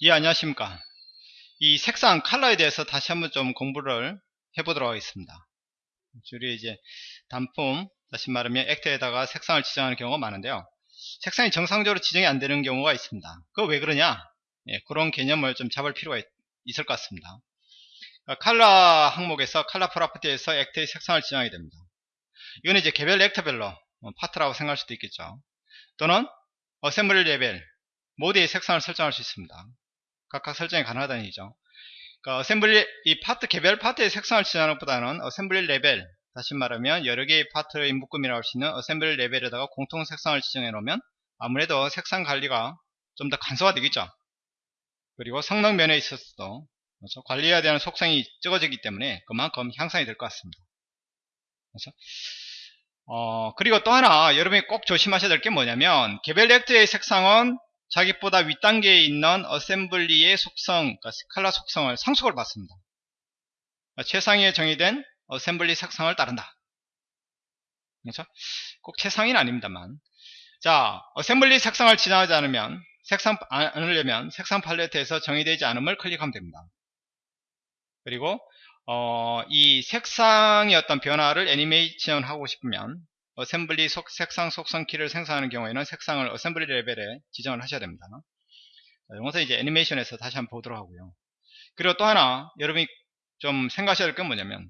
예 안녕하십니까? 이 색상 컬러에 대해서 다시 한번 좀 공부를 해보도록 하겠습니다. 주로 이제 단품 다시 말하면 actor에다가 색상을 지정하는 경우가 많은데요. 색상이 정상적으로 지정이 안 되는 경우가 있습니다. 그거 왜 그러냐? 예, 그런 개념을 좀 잡을 필요가 있, 을것 같습니다. 그러니까 컬러 항목에서 컬러 property에서 actor의 색상을 지정하게 됩니다. 이거는 이제 개별 actor별로 어, 파트라고 생각할 수도 있겠죠. 또는 assembly 레벨 모드의 색상을 설정할 수 있습니다 각각 설정이 가능하다는 얘기죠. 그러니까 assembly 이 파트 개별 파트의 색상을 지정하는 것보다는 assembly 레벨 다시 말하면 여러 개의 파트의 묶음이라고 할 수 있는 assembly 레벨에다가 공통 색상을 지정해 놓으면 아무래도 색상 관리가 좀 더 간소화 되겠죠. 그리고 성능 면에 있어서도 그렇죠? 관리해야 되는 속성이 적어지기 때문에 그만큼 향상이 될 것 같습니다. 그렇죠? 어, 그리고 또 하나 여러분이 꼭 조심하셔야 될 게 뭐냐면 개별 렉트의 색상은 자기보다 윗단계에 있는 assembly의 속성, 그러니까 스칼라 속성을 상속을 받습니다. 그러니까 최상위에 정의된 assembly 색상을 따른다. 그렇죠? 꼭 최상위는 아닙니다만. 자, assembly 색상을 지정하지 않으면 색상 않으려면 색상 팔레트에서 정의되지 않음을 클릭하면 됩니다. 그리고 어, 이 색상의 어떤 변화를 애니메이션 하고 싶으면 assembly 속, 색상 속성 키를 생성하는 경우에는 색상을 assembly 레벨에 지정을 하셔야 됩니다. 이것은 이제 애니메이션에서 다시 한번 보도록 하고요. 그리고 또 하나 여러분이 좀 생각하셔야 될 건 뭐냐면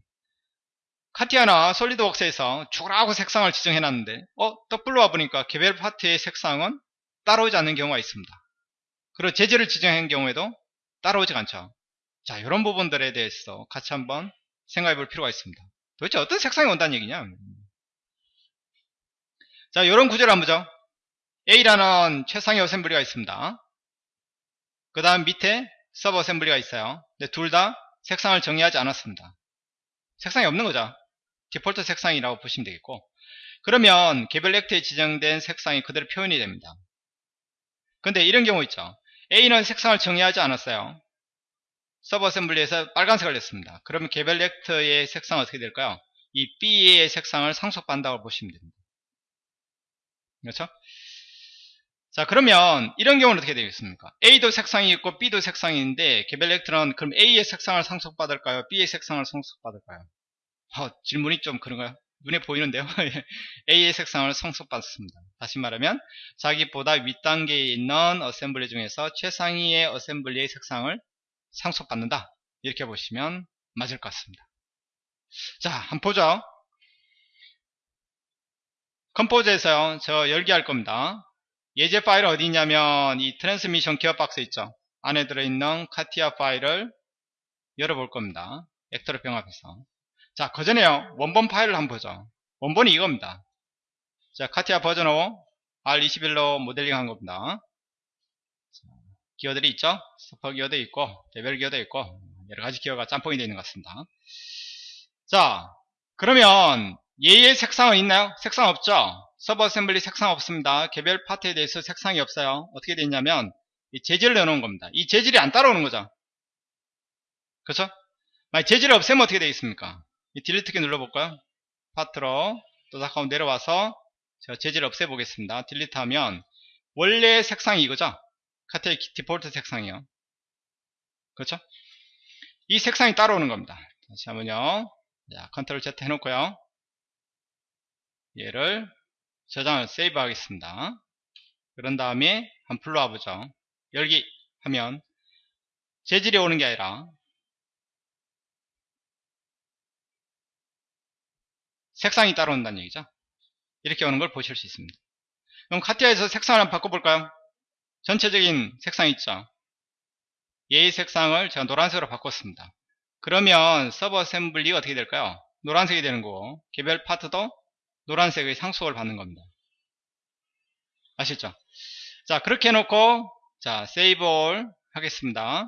카티아나 솔리드웍스에서 죽으라고 색상을 지정해 놨는데 어? 떡불로 와보니까 개별 파트의 색상은 따라오지 않는 경우가 있습니다. 그리고 재질을 지정한 경우에도 따라오지 않죠. 자 이런 부분들에 대해서 같이 한번 생각해 볼 필요가 있습니다. 도대체 어떤 색상이 온다는 얘기냐 자, 이런 구조를 한번 보죠. A라는 최상위 어셈블리가 있습니다. 그 다음 밑에 서버 어셈블리가 있어요. 근데 둘 다 색상을 정의하지 않았습니다. 색상이 없는 거죠. 디폴트 색상이라고 보시면 되겠고 그러면 개별 렉트에 지정된 색상이 그대로 표현이 됩니다. 근데 이런 경우 있죠. A는 색상을 정의하지 않았어요. 서버 어셈블리에서 빨간색을 냈습니다. 그러면 개별 렉트의 색상은 어떻게 될까요? 이 B의 색상을 상속받는다고 보시면 됩니다. 그렇죠? 자 그러면 이런 경우는 어떻게 되겠습니까? A도 색상이 있고 B도 색상이 있는데 개별 렉트는 그럼 A의 색상을 상속받을까요? B의 색상을 상속받을까요? 어, 질문이 좀 그런가요? 눈에 보이는데요. A의 색상을 상속받습니다. 다시 말하면 자기보다 윗단계에 있는 assembly 중에서 최상위의 assembly의 색상을 상속받는다. 이렇게 보시면 맞을 것 같습니다. 자, 한번 보죠. 컴포저에서요 저 열기할 겁니다. 예제 파일 어디 있냐면 이 트랜스미션 기어 박스 있죠? 안에 들어있는 카티아 파일을 열어볼 겁니다. actor로 병합해서. 자 그 전에요. 원본 파일을 한번 보죠. 원본이 이겁니다. 자 카티아 버전 5 R21로 모델링 한 겁니다. 자, 기어들이 있죠? 스퍼 기어도 있고 개별 기어도 있고 여러 가지 기어가 짬뽕이 되어 있는 것 같습니다. 자 그러면 얘의 색상은 있나요? 색상 없죠? sub assembly 색상 없습니다. 개별 파트에 대해서 색상이 없어요. 어떻게 되냐면 이 재질을 넣어놓은 겁니다. 이 재질이 안 따라오는 거죠. 그렇죠? 만약 재질을 없애면 어떻게 되겠습니까? 이 delete 키 눌러볼까요? 파트로 또 잠깐 내려와서 제가 재질을 없애보겠습니다. delete 하면 원래 색상이 이거죠? 카티아의 디폴트 색상이요. 그렇죠? 이 색상이 따라오는 겁니다. 다시 한번요. 자, control Z 해놓고요. 얘를 저장을 save 하겠습니다. 그런 다음에 한 풀로 와보죠. 열기 하면 재질이 오는 게 아니라 색상이 따라온다는 얘기죠. 이렇게 오는 걸 보실 수 있습니다. 그럼 카티아에서 색상을 한번 바꿔볼까요? 전체적인 색상 있죠. 얘의 색상을 제가 노란색으로 바꿨습니다. 그러면 서버 어셈블리가 어떻게 될까요? 노란색이 되는 거고 개별 파트도 노란색의 상속을 받는 겁니다. 아시죠? 자 그렇게 해놓고 자 세이브 올 하겠습니다.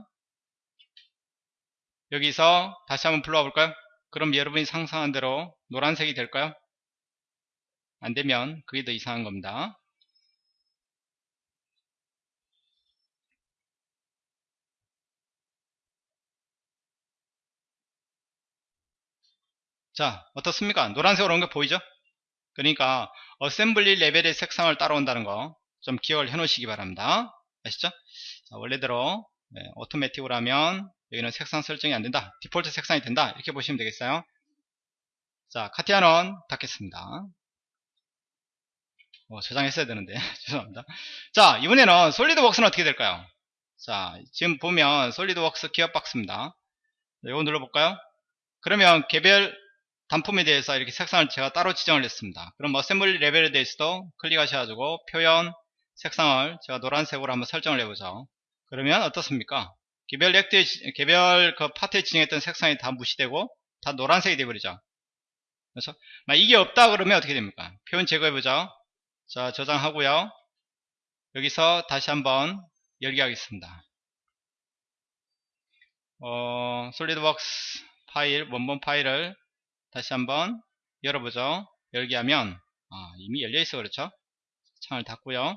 여기서 다시 한번 불러와 볼까요? 그럼 여러분이 상상한 대로 노란색이 될까요? 안 되면 그게 더 이상한 겁니다. 자 어떻습니까? 노란색으로 온 게 보이죠? 그러니까 assembly 레벨의 색상을 따라온다는 거 좀 기억을 해 놓으시기 바랍니다. 아시죠? 자, 원래대로 네, 오토매틱으로 하면 여기는 색상 설정이 안된다. 디폴트 색상이 된다. 이렇게 보시면 되겠어요. 자 카티아는 닫겠습니다. 어, 저장했어야 되는데. 죄송합니다. 자 이번에는 솔리드웍스는 어떻게 될까요? 자 지금 보면 솔리드웍스 기어박스입니다. 이거 눌러볼까요? 그러면 개별 단품에 대해서 이렇게 색상을 제가 따로 지정을 했습니다. 그럼 assembly 레벨에 대해서도 클릭하셔가지고 표현 색상을 제가 노란색으로 한번 설정을 해보죠. 그러면 어떻습니까? 개별 렉트에 개별 그 파트에 지정했던 색상이 다 무시되고 다 노란색이 되어버리죠. 그렇죠 이게 없다 그러면 어떻게 됩니까? 표현 제거해보죠. 자 저장하고요. 여기서 다시 한번 열기 하겠습니다. 어, 솔리드웍스 파일 원본 파일을 다시 한번 열어보죠 열기 하면 아, 이미 열려있어 그렇죠 창을 닫고요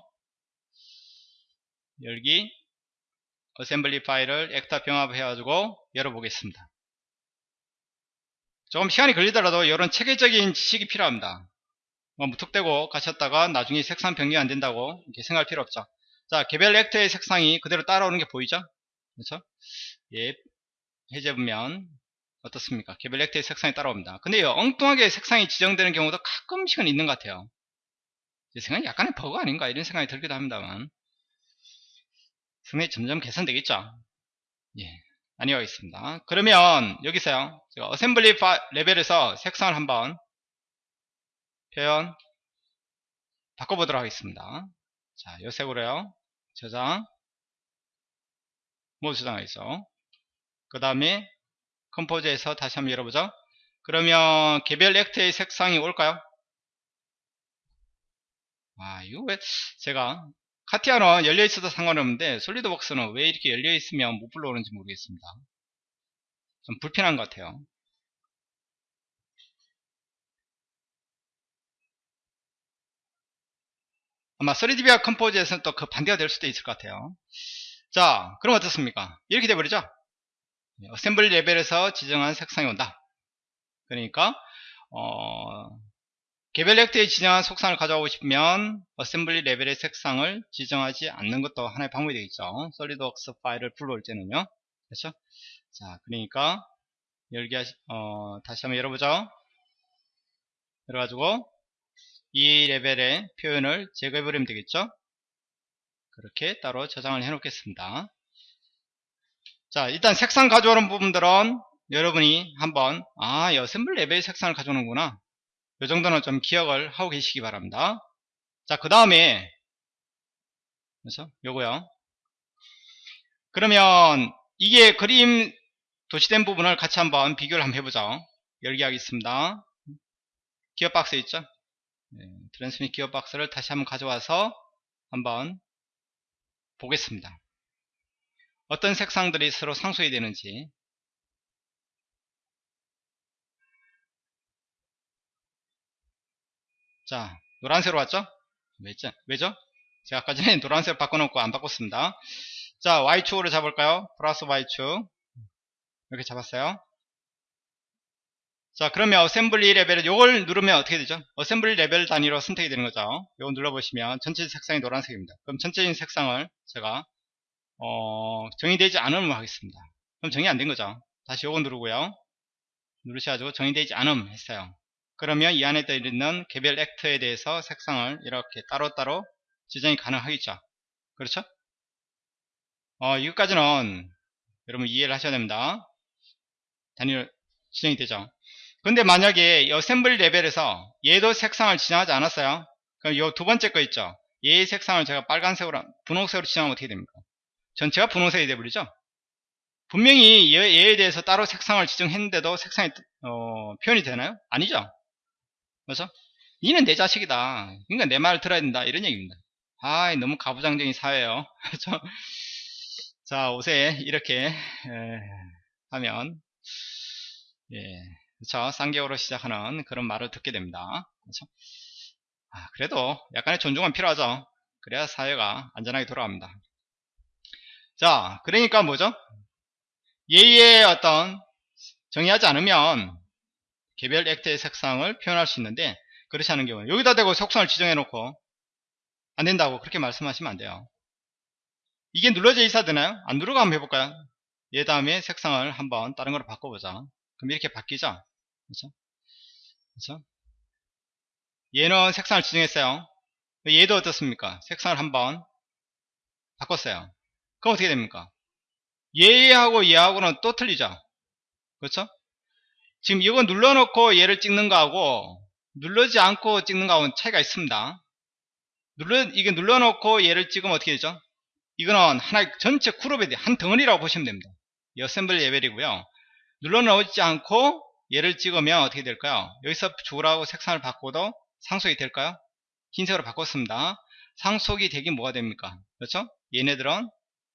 열기 assembly 파일을 actor 병합 해가지고 열어보겠습니다 조금 시간이 걸리더라도 이런 체계적인 지식이 필요합니다 뭐 무턱대고 가셨다가 나중에 색상 변경이 안 된다고 이렇게 생각할 필요 없죠. 자, 개별 actor의 색상이 그대로 따라오는 게 보이죠? 그렇죠? 예, 해제보면 어떻습니까? 개별 actor의 색상이 따라옵니다. 근데 요 엉뚱하게 색상이 지정되는 경우도 가끔씩은 있는 것 같아요. 제 생각엔 약간의 버그 아닌가 이런 생각이 들기도 합니다만 상당히 점점 개선되겠죠. 예, 아니어있습니다. 그러면 여기서요. 제가 assembly 레벨에서 색상을 한번 표현 바꿔보도록 하겠습니다. 자, 요 색으로요. 저장 모두 저장하겠어. 그 다음에 컴포즈에서 다시 한번 열어보죠. 그러면 개별 액트의 색상이 올까요? 아, 이거 왜 제가 카티아는 열려있어도 상관없는데 솔리드웍스는 왜 이렇게 열려있으면 못 불러오는지 모르겠습니다. 좀 불편한 것 같아요. 아마 3DVR 컴포즈에서는 또 그 반대가 될 수도 있을 것 같아요. 자, 그럼 어떻습니까? 이렇게 돼버리죠? assembly 레벨에서 지정한 색상이 온다. 그러니까 어, 개별 actor에 지정한 색상을 가져오고 싶으면 assembly 레벨의 색상을 지정하지 않는 것도 하나의 방법이 되겠죠. SolidWorks 파일을 불러올 때는요. 그렇죠? 자, 그러니까 열기 어, 다시 한번 열어보죠. 열어가지고 이 레벨의 표현을 제거해버리면 되겠죠 그렇게 따로 저장을 해 놓겠습니다 자 일단 색상 가져오는 부분들은 여러분이 한번 아 여셈블 레벨 색상을 가져오는구나. 이 정도는 좀 기억을 하고 계시기 바랍니다. 자 그 다음에 그래서 요거요. 그러면 이게 그림 도시된 부분을 같이 한번 비교를 한번 해보죠. 열기 하겠습니다. 기어 박스 있죠? 네, 트랜스밋 기어 박스를 다시 한번 가져와서 한번 보겠습니다. 어떤 색상들이 서로 상쇄이 되는지 자 노란색으로 왔죠? 왜죠? 왜죠? 제가 아까 전에 노란색 바꿔놓고 안 바꿨습니다. 자 Y축으로 잡을까요? 플러스 Y축 이렇게 잡았어요. 자 그러면 assembly 레벨을 요걸 누르면 어떻게 되죠 assembly 레벨 단위로 선택이 되는 거죠 요거 눌러보시면 전체 색상이 노란색입니다 그럼 전체적인 색상을 제가 어, 정의되지 않음을 하겠습니다. 그럼 정의 안 된 거죠. 다시 요거 누르고요. 누르셔가지고 정의되지 않음 했어요. 그러면 이 안에 들어있는 개별 actor에 대해서 색상을 이렇게 따로따로 지정이 가능하겠죠. 그렇죠? 어, 이것까지는 여러분 이해를 하셔야 됩니다. 단위로 지정이 되죠. 근데 만약에 어셈블리 레벨에서 얘도 색상을 지정하지 않았어요. 그럼 요두 번째 거 있죠. 얘의 색상을 제가 빨간색으로 분홍색으로 지정하면 어떻게 됩니까 전체가 분홍색이 되버리죠 분명히 얘, 에 대해서 따로 색상을 지정했는데도 색상이 어, 표현이 되나요? 아니죠 그렇죠? 이는 내 자식이다 그러니까 내 말을 들어야 된다 이런 얘기입니다 아 너무 가부장적인 사회예요 그렇죠? 자 옷에 이렇게 에, 하면 예. 그렇죠? 쌍개어로 시작하는 그런 말을 듣게 됩니다. 그렇죠? 아, 그래도 약간의 존중은 필요하죠. 그래야 사회가 안전하게 돌아갑니다. 자, 그러니까 뭐죠? 예의 어떤 정의하지 않으면 개별 액트의 색상을 표현할 수 있는데 그렇지 않은 경우는 여기다 대고 속성을 지정해 놓고 안 된다고 그렇게 말씀하시면 안 돼요. 이게 눌러져 있어야 되나요? 안 누르고 한번 해볼까요? 얘 다음에 색상을 한번 다른 거로 바꿔보자. 그럼 이렇게 바뀌죠? 그렇죠? 그렇죠? 얘는 색상을 지정했어요. 얘도 어떻습니까? 색상을 한번 바꿨어요. 그럼 어떻게 됩니까? 얘하고 얘하고는 또 틀리죠? 그렇죠? 지금 이거 눌러놓고 얘를 찍는 거하고 눌러지 않고 찍는 거하고는 차이가 있습니다. 눌러, 이게 눌러놓고 얘를 찍으면 어떻게 되죠? 이거는 하나의 전체 그룹에 한 덩어리라고 보시면 됩니다. 이 assembly 레벨이고요. 눌러놓지 않고 얘를 찍으면 어떻게 될까요? 여기서 주라고 색상을 바꿔도 상속이 될까요? 흰색으로 바꿨습니다. 상속이 되긴 뭐가 됩니까? 그렇죠? 얘네들은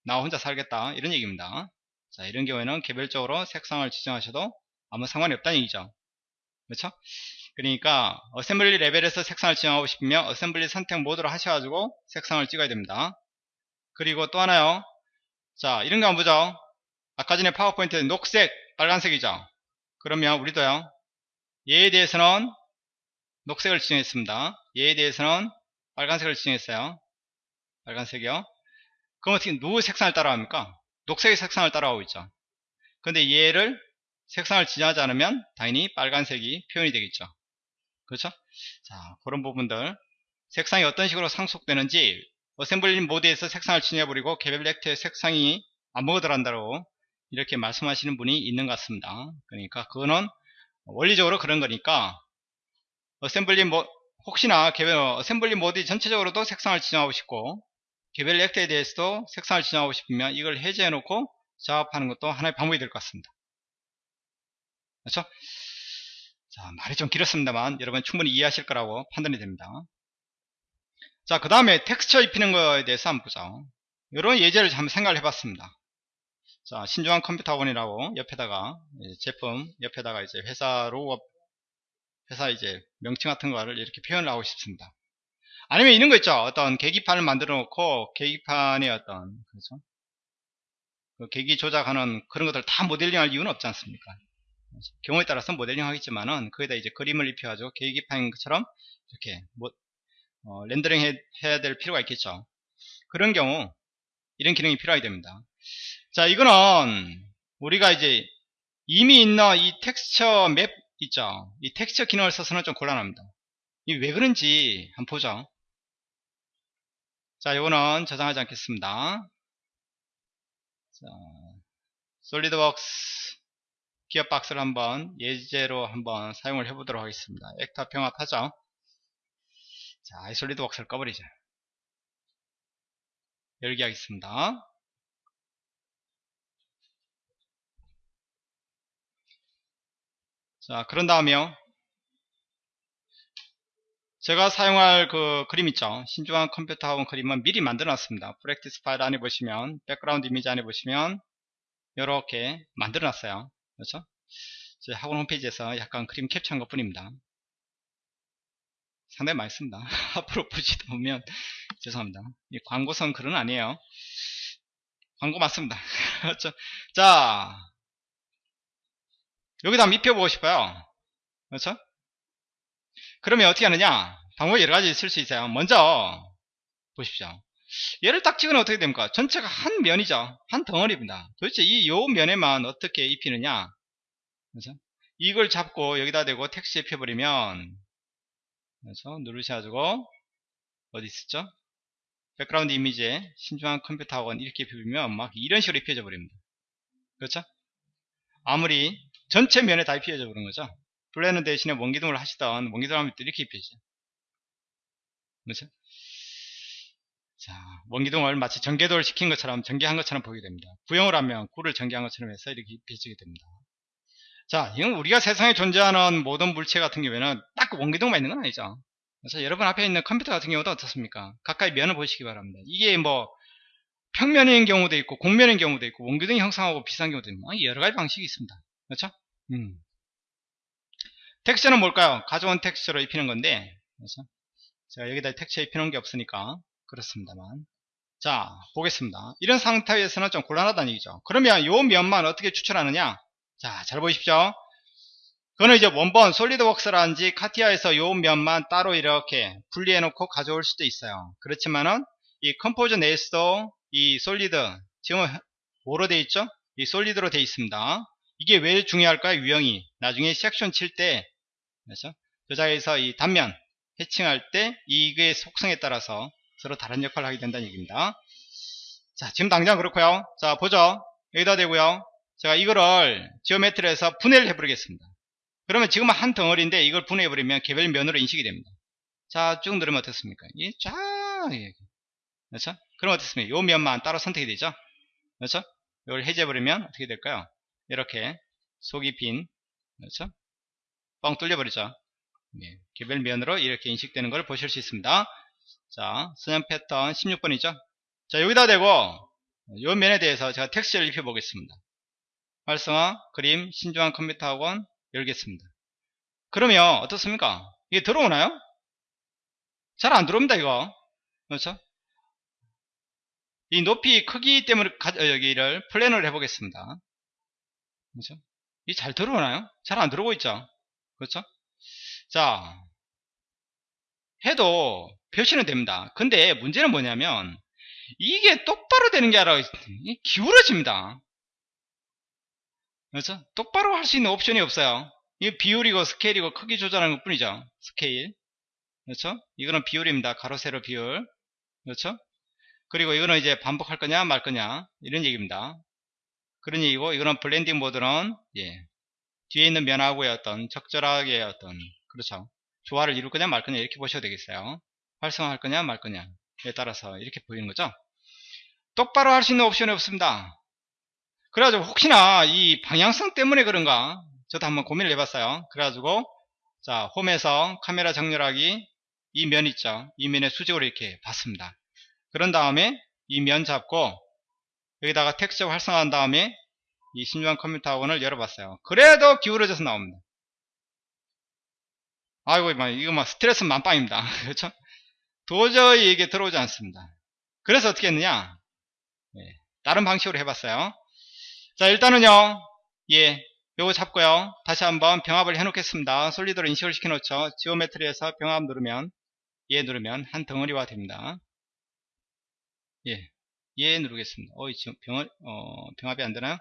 나 혼자 살겠다 이런 얘기입니다. 자 이런 경우에는 개별적으로 색상을 지정하셔도 아무 상관이 없다는 얘기죠. 그렇죠? 그러니까 assembly 레벨에서 색상을 지정하고 싶으면 assembly 선택 모드로 하셔가지고 색상을 찍어야 됩니다. 그리고 또 하나요. 자 이런 거 한번 보죠. 아까 전에 파워포인트에 녹색, 빨간색이죠. 그러면 우리도요. 얘에 대해서는 녹색을 지정했습니다. 얘에 대해서는 빨간색을 지정했어요. 빨간색이요. 그럼 어떻게 누구 색상을 따라합니까? 녹색의 색상을 따라가고 있죠. 근데 얘를 색상을 지정하지 않으면 당연히 빨간색이 표현이 되겠죠. 그렇죠? 자, 그런 부분들 색상이 어떤 식으로 상속되는지 assembly 모드에서 색상을 지정해버리고 개별 actor의 색상이 아무것도 한다고 이렇게 말씀하시는 분이 있는 것 같습니다. 그러니까 그거는 원리적으로 그런 거니까 assembly 모 혹시나 개별 assembly 모드 전체적으로도 색상을 지정하고 싶고 개별 actor에 대해서도 색상을 지정하고 싶으면 이걸 해제해 놓고 작업하는 것도 하나의 방법이 될 것 같습니다. 그렇죠? 자, 말이 좀 길었습니다만 여러분 충분히 이해하실 거라고 판단이 됩니다. 자, 그 다음에 텍스처 입히는 거에 대해서 한번 보죠. 이런 예제를 한번 생각을 해봤습니다. 자, 신중한 컴퓨터 학원이라고 옆에다가 제품 옆에다가 이제 회사 로고 회사 이제 명칭 같은 거를 이렇게 표현을 하고 싶습니다. 아니면 이런 거 있죠. 어떤 계기판을 만들어 놓고 계기판에 어떤 그렇죠? 그 계기 조작하는 그런 것들 다 모델링 할 이유는 없지 않습니까? 경우에 따라서 모델링 하겠지만은 거기다 이제 그림을 입혀가지고 계기판인 것처럼 이렇게 뭐 어, 렌더링 해, 해야 될 필요가 있겠죠. 그런 경우 이런 기능이 필요하게 됩니다. 자 이거는 우리가 이제 이미 있는 이 texture map 있죠. 이 텍스처 기능을 써서는 좀 곤란합니다. 이 왜 그런지 한번 보죠. 자, 이거는 저장하지 않겠습니다. 자, SolidWorks 기어박스를 한번 예제로 한번 사용을 해보도록 하겠습니다. actor 병합하죠. 자, 이 SolidWorks를 꺼버리죠. 열기 하겠습니다. 자, 그런 다음에요. 제가 사용할 그 그림 있죠. 신중한 컴퓨터 학원 그림은 미리 만들어 놨습니다. practice 파일 안에 보시면, 백그라운드 이미지 안에 보시면, 이렇게 만들어 놨어요. 그렇죠? 제 학원 홈페이지에서 약간 그림 캡처한 것 뿐입니다. 상당히 많습니다. 앞으로 보시다 보면, 죄송합니다. 이 광고성 글은 아니에요. 광고 맞습니다. 그렇죠? 자, 여기다 한번 입혀보고 싶어요. 그렇죠? 그러면 어떻게 하느냐? 방법이 여러 가지 있을 수 있어요. 먼저, 보십시오. 얘를 딱 찍으면 어떻게 됩니까? 전체가 한 면이죠. 한 덩어리입니다. 도대체 이 요 면에만 어떻게 입히느냐? 그렇죠? 이걸 잡고 여기다 대고 texture 입혀버리면, 그렇죠? 누르셔가지고, 어디 있었죠? 백그라운드 이미지에 신중한 컴퓨터 학원 이렇게 입히면 막 이런 식으로 입혀져 버립니다. 그렇죠? 아무리 전체 면에 다 입혀져 버린 거죠. planar 대신에 원기둥을 하시던 원기둥 하면 또 이렇게 입혀지죠. 그렇죠? 자, 원기둥을 마치 전개도를 시킨 것처럼 전개한 것처럼 보게 됩니다. 구형을 하면 구를 전개한 것처럼 해서 이렇게 입혀지게 됩니다. 자, 이건 우리가 세상에 존재하는 모든 물체 같은 경우에는 딱 원기둥만 있는 건 아니죠. 그래서 여러분 앞에 있는 컴퓨터 같은 경우도 어떻습니까? 가까이 면을 보시기 바랍니다. 이게 뭐 평면인 경우도 있고 공면인 경우도 있고 원기둥이 형성하고 비슷한 경우도 있고 여러 가지 방식이 있습니다. 그렇죠? 음. 텍스처는 뭘까요? 가져온 텍스처로 입히는 건데 그래서 제가 여기다 텍스처 입히는 게 없으니까 그렇습니다만 자 보겠습니다. 이런 상태에서는 좀 곤란하다는 얘기죠. 그러면 요 면만 어떻게 추천하느냐? 자 잘 보십시오. 그거는 이제 원본 SolidWorks라든지 CATIA에서 요 면만 따로 이렇게 분리해 놓고 가져올 수도 있어요. 그렇지만은 이 Composer 내에서도 이 solid 지금 뭐로 되어 있죠? 이 solid로 되어 있습니다. 이게 왜 중요할까요? 유형이 나중에 섹션 칠 때 그렇죠? 저자에서 이 단면 해칭할 때 이게 속성에 따라서 서로 다른 역할을 하게 된다는 얘기입니다. 자 지금 당장 그렇고요. 자 보죠. 여기다 대고요. 제가 이거를 지오메트리에서 분해를 해버리겠습니다. 그러면 지금 한 덩어리인데 이걸 분해해버리면 개별 면으로 인식이 됩니다. 자, 쭉 누르면 어떻습니까? 이 쫙, 그렇죠? 그럼 어떻습니까? 요 면만 따로 선택이 되죠? 그렇죠? 이걸 해제해버리면 어떻게 될까요? 이렇게 속이 빈, 그렇죠? 뻥 뚫려버리죠? 네, 개별 면으로 이렇게 인식되는 걸 보실 수 있습니다. 자, 선형 패턴 16번이죠? 자, 여기다 대고, 요 면에 대해서 제가 texture를 입혀 보겠습니다. 활성화, 그림, 신중한 컴퓨터 학원 열겠습니다. 그러면 어떻습니까? 이게 들어오나요? 잘 안 들어옵니다, 이거. 그렇죠? 이 높이 크기 때문에 어, 여기를 planar를 해보겠습니다. 그렇죠? 이 잘 들어오나요? 잘 안 들어오고 있죠? 그렇죠? 자, 해도 표시는 됩니다. 근데 문제는 뭐냐면 이게 똑바로 되는 게 아니라 기울어집니다. 그렇죠? 똑바로 할 수 있는 옵션이 없어요. 이 비율이고 스케일이고 크기 조절하는 것 뿐이죠. 스케일. 그렇죠? 이거는 비율입니다. 가로 세로 비율. 그렇죠? 그리고 이거는 이제 반복할 거냐 말 거냐 이런 얘기입니다. 그런 얘기고 이거는 blending 모드는 예. 뒤에 있는 면하고의 어떤 적절하게 어떤 그렇죠. 조화를 이룰 거냐 말 거냐 이렇게 보셔도 되겠어요. 활성화할 거냐 말 거냐에 따라서 이렇게 보이는 거죠. 똑바로 할 수 있는 옵션이 없습니다. 그래가지고 혹시나 이 방향성 때문에 그런가 저도 한번 고민을 해봤어요 그래가지고 자 홈에서 카메라 정렬하기 이 면 있죠 이 면의 수직으로 이렇게 봤습니다 그런 다음에 이 면 잡고 여기다가 텍스처 활성화한 다음에 이 신중한 컴퓨터 학원을 열어봤어요 그래도 기울어져서 나옵니다 아이고 이거 막 스트레스 만빵입니다. 그렇죠? 도저히 이게 들어오지 않습니다. 그래서 어떻게 했느냐? 네, 다른 방식으로 해봤어요. 자 일단은요 예 요거 잡고요. 다시 한번 병합을 해 놓겠습니다. 솔리드로 인식을 시켜 놓죠. 지오메트리에서 병합 누르면 예 누르면 한 덩어리화 됩니다. 예, 예 누르겠습니다. 어, 지금 병, 어, 병합이 안 되나요?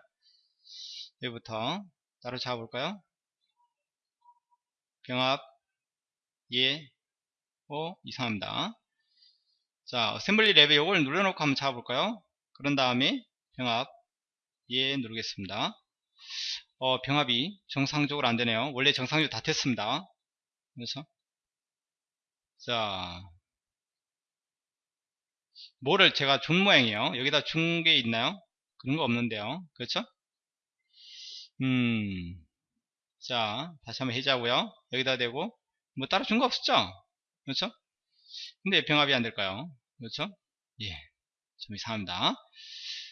여기부터 따로 잡아볼까요? 병합 예. 어, 이상합니다. 자 어셈블리 랩에 요걸 눌러놓고 한번 잡아볼까요? 그런 다음에 병합 예 누르겠습니다. 어, 병합이 정상적으로 안 되네요. 원래 정상적으로 다 됐습니다. 그래서 자 뭐를 제가 준 모양이에요? 여기다 준 게 있나요? 그런 거 없는데요. 그렇죠? 음 자 다시 한번 해자고요. 여기다 대고 뭐 따로 준거 없었죠? 그렇죠? 근데 병합이 안 될까요? 그렇죠? 예 좀 이상합니다.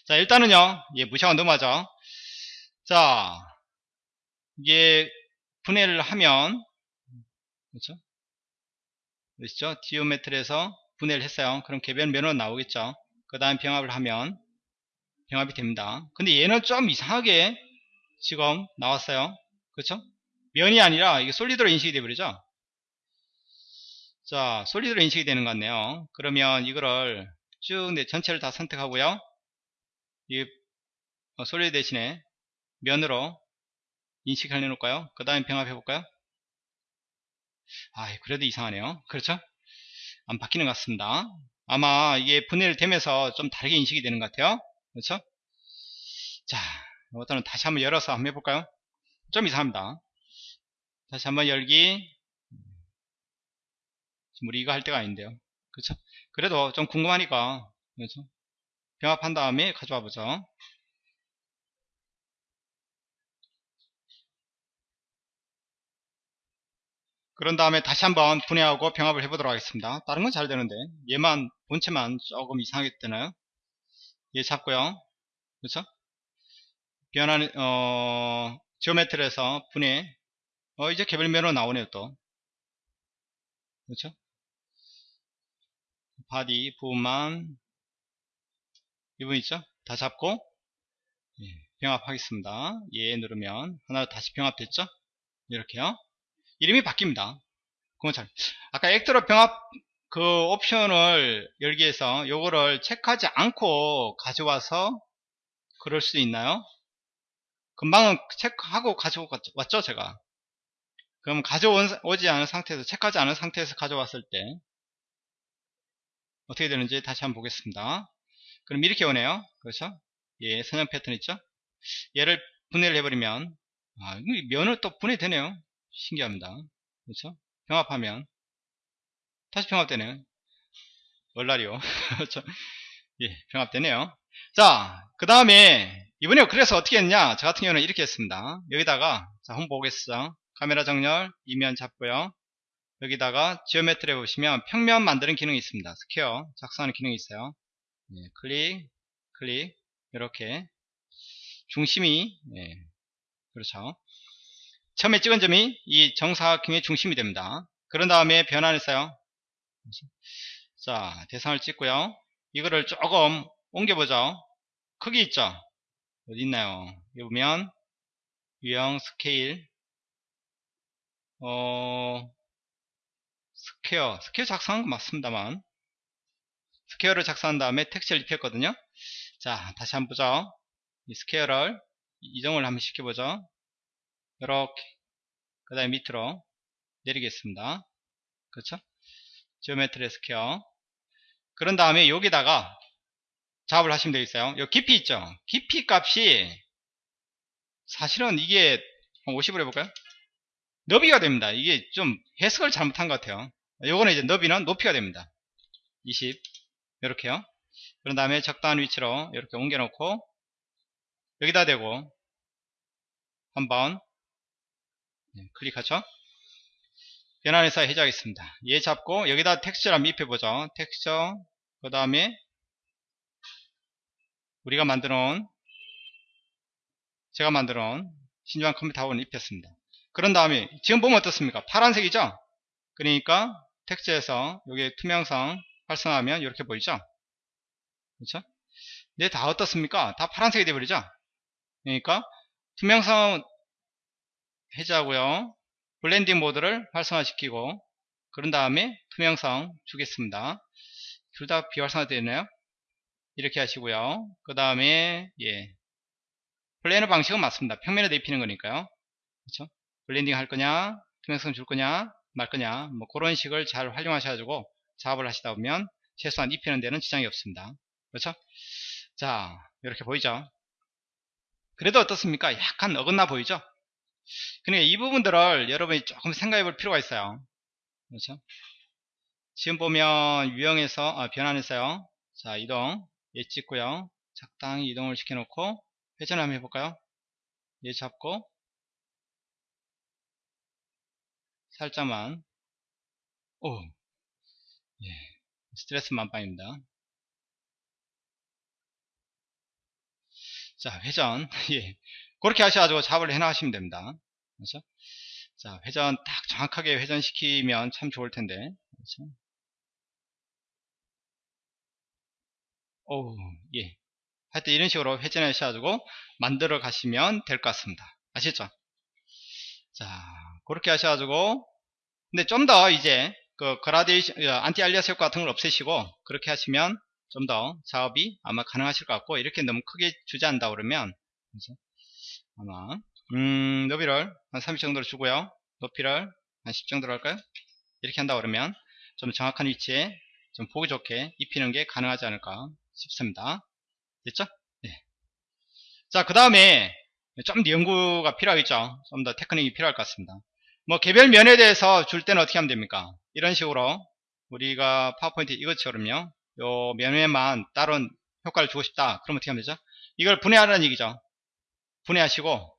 자 일단은요. 예 무시하고 넘어가죠. 자 이게 분해를 하면 그렇죠? 그렇죠? 디오메트리에서 분해를 했어요. 그럼 개별 면허 나오겠죠. 그 다음 병합을 하면 병합이 됩니다. 근데 얘는 좀 이상하게 지금 나왔어요. 그렇죠? 면이 아니라 이게 솔리드로 인식이 되버리죠 자 솔리드로 인식이 되는 것 같네요 그러면 이거를 쭉 내 전체를 다 선택하고요 이 어, 솔리드 대신에 면으로 인식을 해놓을까요? 그 다음에 병합해 볼까요? 아 그래도 이상하네요 그렇죠? 안 바뀌는 것 같습니다 아마 이게 분해를 되면서 좀 다르게 인식이 되는 것 같아요 그렇죠? 자 이것들은 다시 한번 열어서 한번 해볼까요? 좀 이상합니다 다시 한번 열기 지금 우리 이거 할 때가 아닌데요. 그렇죠? 그래도 좀 궁금하니까 그렇죠? 병합한 다음에 가져와 보죠. 그런 다음에 다시 한번 분해하고 병합을 해보도록 하겠습니다. 다른 건 잘 되는데. 얘만 본체만 조금 이상하게 되나요? 얘 잡고요. 그렇죠? 변하는 어 지오메트리에서 분해. 어 이제 개별면으로 나오네요 또. 그렇죠 바디 부분만. 이 부분 있죠? 다 잡고. 예, 병합하겠습니다. 얘 누르면. 하나 다시 병합됐죠? 이렇게요. 이름이 바뀝니다. 그건 잘 아까 액트로 병합 그 옵션을 열기 위해서 요거를 체크하지 않고 가져와서 그럴 수 있나요? 금방은 체크하고 가져왔죠 제가. 그럼 가져오지 않은 상태에서 체크하지 않은 상태에서 가져왔을 때 어떻게 되는지 다시 한번 보겠습니다. 그럼 이렇게 오네요. 그렇죠? 예 선형 패턴 있죠? 얘를 분해를 해버리면 아, 면을 또 분해되네요. 신기합니다. 그렇죠? 병합하면. 다시 병합되네요. 월날이요 그렇죠? 예 병합되네요. 자 그 다음에 이번에 그래서 어떻게 했냐? 저 같은 경우는 이렇게 했습니다. 여기다가 자 한번 보겠어 카메라 정렬 이면 잡고요 여기다가 geometry에 보시면 평면 만드는 기능이 있습니다. square 작성하는 기능이 있어요. 네, 클릭 클릭 이렇게. 중심이 네, 그렇죠. 처음에 찍은 점이 이 정사각형의 중심이 됩니다. 그런 다음에 변환을 써요. 자 대상을 찍고요. 이거를 조금 옮겨보죠. 크기 있죠? 어디 있나요? 여기 보면 유형 스케일. 어 square square 작성한 거 맞습니다만. square를 작성한 다음에 texture를 입혔거든요. 자 다시 한번 보죠. 이 square를 이동을 한번 시켜보죠. 이렇게. 그 다음에 밑으로 내리겠습니다. 그렇죠? geometry square. 그런 다음에 여기다가 작업을 하시면 되겠어요. 요 깊이 있죠? 깊이 값이 사실은 이게 50으로 해볼까요 너비가 됩니다. 이게 좀 해석을 잘못한 것 같아요. 요거는 이제 너비는 높이가 됩니다. 20 이렇게요. 그런 다음에 적당한 위치로 이렇게 옮겨 놓고 여기다 대고 한번 네, 클릭하죠. 변환해서 해제하겠습니다. 얘 잡고 여기다 texture를 한번 입혀보죠. 텍스처 그 다음에 우리가 만들어 놓은 제가 만들어 놓은 신중한 컴퓨터 학원을 입혔습니다 그런 다음에 지금 보면 어떻습니까? 파란색이죠? 그러니까 texture에서 여기 투명성 활성화하면 이렇게 보이죠? 그렇죠? 근데 다 어떻습니까? 다 파란색이 되어버리죠? 그러니까 투명성 해제하고요. blending 모드를 활성화시키고 그런 다음에 투명성 주겠습니다. 둘 다 비활성화 되어 있나요. 이렇게 하시고요. 그 다음에 예. planar 방식은 맞습니다. 평면에 대입히는 거니까요. 그렇죠? blending 할 거냐, 투명성 줄 거냐, 말 거냐, 뭐 그런 식을 잘 활용하셔가지고 작업을 하시다 보면 최소한 입히는 데는 지장이 없습니다. 그렇죠? 자, 이렇게 보이죠? 그래도 어떻습니까? 약간 어긋나 보이죠? 그러니까 이 부분들을 여러분이 조금 생각해 볼 필요가 있어요. 그렇죠? 지금 보면 유형에서, 아, 변환했어요. 자, 이동. 얘 찍고요 적당히 이동을 시켜놓고 회전 한번 해볼까요 얘 잡고 살짝만 오 예, 스트레스 만빵입니다 자 회전 예 그렇게 하셔가지고 잡을 해나가시면 됩니다 그렇죠 자 회전 딱 정확하게 회전시키면 참 좋을 텐데 그렇죠? 오, 예. 하여튼 이런 식으로 회전하셔가지고 만들어 가시면 될 것 같습니다. 아시죠? 자, 그렇게 하셔가지고, 근데 좀 더 이제, 그, 그라데이션, 어, anti alias 효과 같은 걸 없애시고, 그렇게 하시면 좀 더 작업이 아마 가능하실 것 같고, 이렇게 너무 크게 주지 않다 그러면? 아마, 음, 너비를 한 30 정도로 주고요. 높이를 한 10 정도로 할까요? 이렇게 한다 그러면, 좀 정확한 위치에 좀 보기 좋게 입히는 게 가능하지 않을까 싶습니다. 됐죠? 네. 자, 그 다음에 좀더 연구가 필요하겠죠? 좀 더 테크닉이 필요할 것 같습니다. 뭐 개별 면에 대해서 줄 때는 어떻게 하면 됩니까? 이런 식으로 우리가 파워포인트 이것처럼요. 요 면에만 다른 효과를 주고 싶다. 그럼 어떻게 하면 되죠? 이걸 분해하라는 얘기죠. 분해하시고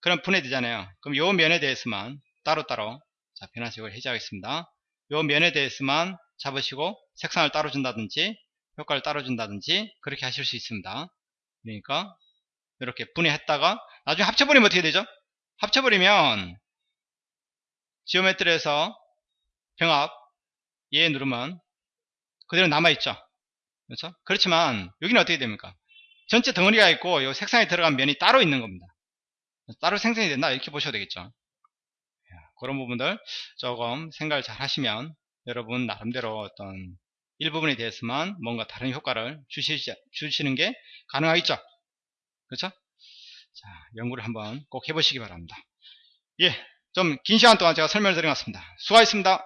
그럼 분해되잖아요. 그럼 요 면에 대해서만 따로따로 자 변화식을 해제하겠습니다. 요 면에 대해서만 잡으시고 색상을 따로 준다든지 효과를 따로 준다든지 그렇게 하실 수 있습니다. 그러니까 이렇게 분해했다가 나중에 합쳐버리면 어떻게 되죠? 합쳐버리면 지오메트리에서 병합 얘 누르면 그대로 남아있죠. 그렇죠? 그렇지만 여기는 어떻게 됩니까? 전체 덩어리가 있고 이 색상에 들어간 면이 따로 있는 겁니다. 따로 생성이 된다. 이렇게 보셔야 되겠죠. 그런 부분들 조금 생각을 잘 하시면 여러분 나름대로 어떤 일부분에 대해서만 뭔가 다른 효과를 주시, 는게 가능하겠죠. 그렇죠? 자 연구를 한번 꼭 해보시기 바랍니다. 예 좀 긴 시간 동안 제가 설명을 드려놨습니다. 수고하셨습니다.